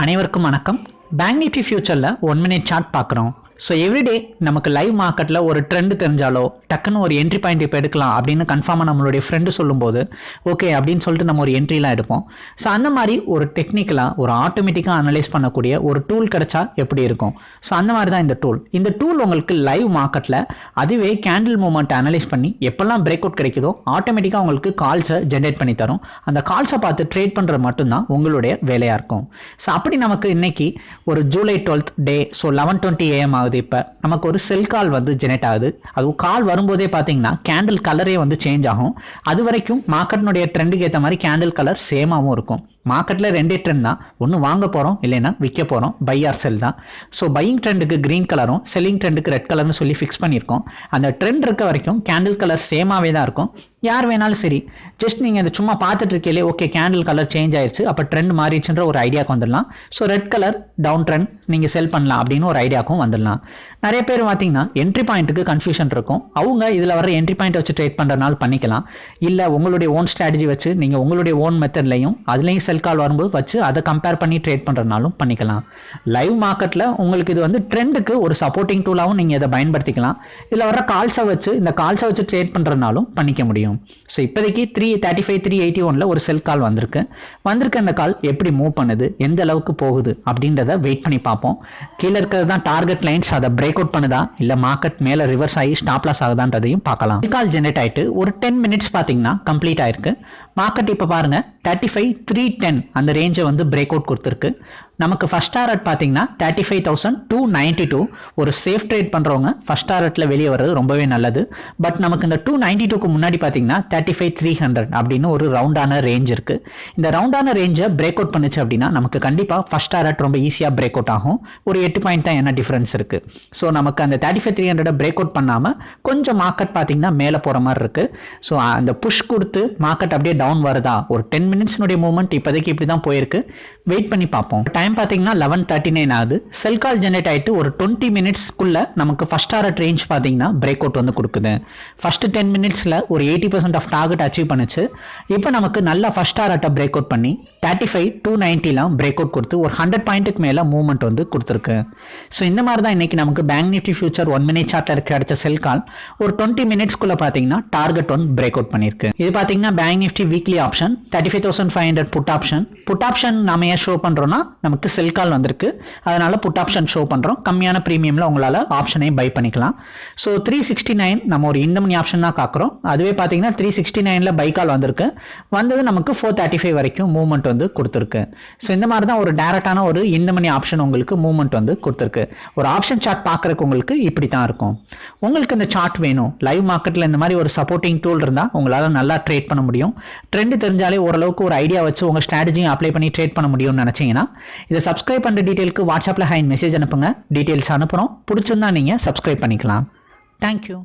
அனைவருக்கும் வணக்கம். Bank Nifty ஃபியூச்சரில் ஒன் மினிட் சார்ட் பார்க்குறோம். ஸோ எவ்ரிடே நமக்கு லைவ் மார்க்கெட்டில் ஒரு ட்ரெண்ட் தெரிஞ்சாலோ டக்குன்னு ஒரு என்ட்ரி பாயிண்ட் இப்போ எடுக்கலாம் அப்படின்னு கன்ஃபார்மாக நம்மளுடைய ஃப்ரெண்டு சொல்லும்போது ஓகே அப்படின்னு சொல்லிட்டு நம்ம ஒரு என்ட்ரிலாம் எடுப்போம். ஸோ அந்த மாதிரி ஒரு டெக்னிக்கலாக ஒரு ஆட்டோமேட்டிக்காக அனலைஸ் பண்ணக்கூடிய ஒரு டூல் கிடைச்சா எப்படி இருக்கும்? ஸோ அந்த மாதிரி தான் இந்த டூல் இந்த டூல் உங்களுக்கு லைவ் மார்க்கெட்டில் அதுவே கேண்டில் மூமெண்ட் அனலைஸ் பண்ணி எப்போல்லாம் பிரேக் அவுட் கிடைக்குதோ ஆட்டோமேட்டிக்காக உங்களுக்கு கால்ஸை ஜென்ரேட் பண்ணி தரும். அந்த கால்ஸை பார்த்து ட்ரேட் பண்ணுறது மட்டும்தான் உங்களுடைய வேலையாக இருக்கும். ஸோ அப்படி நமக்கு இன்னைக்கு ஒரு July twelfth day so eleven twenty AM ஆகுது. இப்போ நமக்கு ஒரு செல் கால் வந்து ஜெனரேட் ஆகுது. அதுவும் கால் வரும்போதே பார்த்தீங்கன்னா கேண்டில் கலரே வந்து சேஞ்ச் ஆகும். அது வரைக்கும் மார்க்கெட்னுடைய ட்ரெண்டுக்கு ஏற்ற மாதிரி கேண்டில் கலர் சேமாகவும் இருக்கும். மார்க்கெட்டில் ரெண்டே ட்ரெண்ட் தான். ஒன்று வாங்க போகிறோம் இல்லைன்னா விற்க போகிறோம் பை ஆர் செல் தான். ஸோ பையிங் ட்ரெண்டுக்கு க்ரீன் கலரும் செல்லிங் ட்ரெண்டுக்கு ரெட் கலர்னு சொல்லி ஃபிக்ஸ் பண்ணியிருக்கோம். அந்த ட்ரெண்ட் இருக்க வரைக்கும் கேண்டில் கலர் சேமாகவே தான் இருக்கும். யார் வேணாலும் சரி ஜஸ்ட் நீங்கள் அதை சும்மா பார்த்துட்டு இருக்கீங்களே ஓகே கேண்டில் கலர் சேஞ்ச் ஆயிடுச்சு அப்போ ட்ரெண்ட் மாறிடுச்சுன்ற ஒரு ஐடியாவுக்கு வந்துடலாம். So red colour down trend நீங்கள் செல் பண்ணலாம் அப்படின்னு ஒரு ஐடியாவுக்கும் வந்துடலாம். நிறைய பேர் பார்த்தீங்கன்னா என்ட்ரி பாயிண்ட்டுக்கு கன்ஃபியூஷன் இருக்கும். அவங்க இதில் வர என்ட்ரி பாயிண்ட் வச்சு ட்ரேட் பண்ணுறனால பண்ணிக்கலாம். இல்லை உங்களுடைய ஓன் ஸ்ட்ராட்டஜி வச்சு நீங்கள் உங்களுடைய ஓன் மெத்தட்லையும் அதுலேயும் செல் கால் வரும்போது வச்சு அதை கம்பேர் பண்ணி ட்ரேட் பண்ணுறனாலும் பண்ணிக்கலாம். லைவ் மார்க்கெட்டில் உங்களுக்கு இது வந்து ட்ரெண்டுக்கு ஒரு சப்போர்ட்டிங் டூலாகவும் நீங்கள் இதை பயன்படுத்திக்கலாம். இதில் வர கால்ஸை வச்சு இந்த கால்ஸை வச்சு ட்ரேட் பண்ணுறதுனாலும் பண்ணிக்க முடியும். ஸோ இப்போதைக்கு three thirty five three eighty ஒனில் ஒரு செல் கால் வந்திருக்கு. வந்திருக்க அந்த கால் எப்படி மூவ் பண்ணுது? எந்த அளவுக்கு போகுது? அப்படின்றத வெயிட் பண்ணி பார்ப்போம். கீழே இருக்கிறது தான் டார்கெட் லைன்ஸ் அதை பிரேக் அவுட் பண்ணுதா? இல்லை மார்க்கெட் மேலே ரிவர்ஸ் ஆகி ஸ்டாப் லாஸ் ஆகுதான்றதையும் பார்க்கலாம். கால் ஜென்ரேட் ஆகிட்டு ஒரு டென் மினிட்ஸ் பார்த்தீங்கன்னா கம்ப்ளீட் ஆயிருக்கு. மார்க்கெட் இப்போ பாருங்க தேர்ட்டி ஃபைவ் த்ரீ டென் அந்த ரேஞ்சை வந்து பிரேக் அவுட் கொடுத்துருக்கு. நமக்கு ஃபஸ்ட் டாரட் பார்த்தீங்கன்னா thirty five thousand two ninety two ஒரு சேஃப் ட்ரேட் பண்ணுறவங்க ஃபஸ்ட் டாரட்டில் வெளியே வர்றது ரொம்பவே நல்லது. பட் நமக்கு இந்த டூ நைன்ட்டி டூக்கு முன்னாடி பார்த்தீங்கன்னா தேர்ட்டி ஃபைவ் த்ரீ ஹண்ட்ரட் அப்படின்னு ஒரு ரவுண்டான ரேஞ்ச் இருக்குது இந்த ரவுண்டான ரேஞ்சை பிரேக் அவுட் பண்ணுச்சு அப்படின்னா நமக்கு கண்டிப்பாக ஃபஸ்ட் டாரட் ரொம்ப ஈஸியாக பிரேக் அவுட் ஆகும். ஒரு எட்டு பாயிண்ட் தான் என்ன டிஃப்ரென்ஸ் இருக்குது ஸோ நமக்கு அந்த thirty five three hundred break out பண்ணாமல் கொஞ்சம் மார்க்கெட் பார்த்தீங்கன்னா மேலே போகிற மாதிரி இருக்குது ஸோ அந்த புஷ் கொடுத்து மார்க்கெட் அப்படியே டவுன் வருதா? ஒரு டென் மினிட்ஸ்னுடைய மூவ்மெண்ட் இப்போதைக்கு இப்படி தான் போயிருக்கு. வெயிட் பண்ணி பார்ப்போம். டைம் டைம் பார்த்தீங்கன்னா லெவன் தேர்ட்டி நைன் ஆகுது. செல் கால் ஜென்ரேட் ஆகிட்டு ஒரு டுவெண்ட்டி மினிட்ஸ்க்குள்ள நமக்கு ஃபஸ்ட் ஆர்ட் ரேஞ்ச் பார்த்தீங்கன்னா பிரேக் அவுட் வந்து கொடுக்குது. ஃபர்ஸ்ட் டென் மினிட்ஸில் ஒரு eighty percent of target achieve பண்ணுச்சு. இப்போ நமக்கு நல்லா ஃபஸ்ட் ஆர்ட்டை பிரேக் அவுட் பண்ணி தேர்ட்டி ஃபைவ் டூ நைன்ட்டிலாம் பிரேக் அவுட் கொடுத்து ஒரு ஹண்ட்ரட் பாயிண்ட்டுக்கு மேலே மூவ்மெண்ட் வந்து கொடுத்துருக்கு. ஸோ இந்த மாதிரி தான் இன்றைக்கி நமக்கு bank Nifty future one minute சார்ட்டில் கிடைச்ச செல் கால் ஒரு டுவெண்ட்டி மினிட்ஸ்க்குள்ளே பார்த்தீங்கன்னா டார்கெட் ஒன் பிரேக் அவுட் பண்ணியிருக்கு இது பார்த்தீங்கன்னா bank Nifty weekly option thirty five thousand five hundred put option put option நம்ம ஏன் ஷோ பண்ணுறோன்னா நமக்கு செல் கால் வந்திருக்கு. அதனால் புட் ஆப்ஷன் ஷோ பண்ணுறோம் கம்மியான ப்ரீமியமில் உங்களால் ஆப்ஷனையும் பை பண்ணிக்கலாம். ஸோ த்ரீ சிக்ஸ்டி நைன் நம்ம ஒரு இந்தமணி ஆப்ஷன் தான் காக்கிறோம். அதுவே பார்த்தீங்கன்னா த்ரீ சிக்ஸ்டி நைனில் பை கால் வந்திருக்கு. வந்தது நமக்கு ஃபோர் தேர்ட்டி ஃபைவ் வரைக்கும் மூவ்மெண்ட் வந்து கொடுத்துருக்கு. ஸோ இந்த மாதிரி தான் ஒரு டேரக்டான ஒரு இந்தமணி ஆப்ஷன் உங்களுக்கு மூவ்மெண்ட் வந்து கொடுத்துருக்கு. ஒரு ஆப்ஷன் சார்ட் பார்க்குறக்கு உங்களுக்கு இப்படி தான் இருக்கும். உங்களுக்கு இந்த சார்ட் வேணும். லைவ் மார்க்கெட்டில் இந்த மாதிரி ஒரு சப்போர்ட்டிங் டூல் இருந்தால் உங்களால் நல்லா ட்ரேட் பண்ண முடியும். ட்ரெண்ட் தெரிஞ்சாலே ஓரளவுக்கு ஒரு ஐடியா வச்சு உங்கள் ஸ்ட்ராட்டஜியும் அப்ளை பண்ணி ட்ரேட் பண்ண முடியும்னு நினச்சிங்கன்னா இதை சப்ஸ்கிரைப் பண்ணுற டீட்டெயிலுக்கு வாட்ஸ்அப்பில் ஹைன் மெசேஜ் அனுப்புங்க. டீட்டெயில்ஸ் அனுப்புகிறோம் பிடிச்சிருந்தா நீங்கள் சப்ஸ்கிரைப் பண்ணிக்கலாம். தேங்க்யூ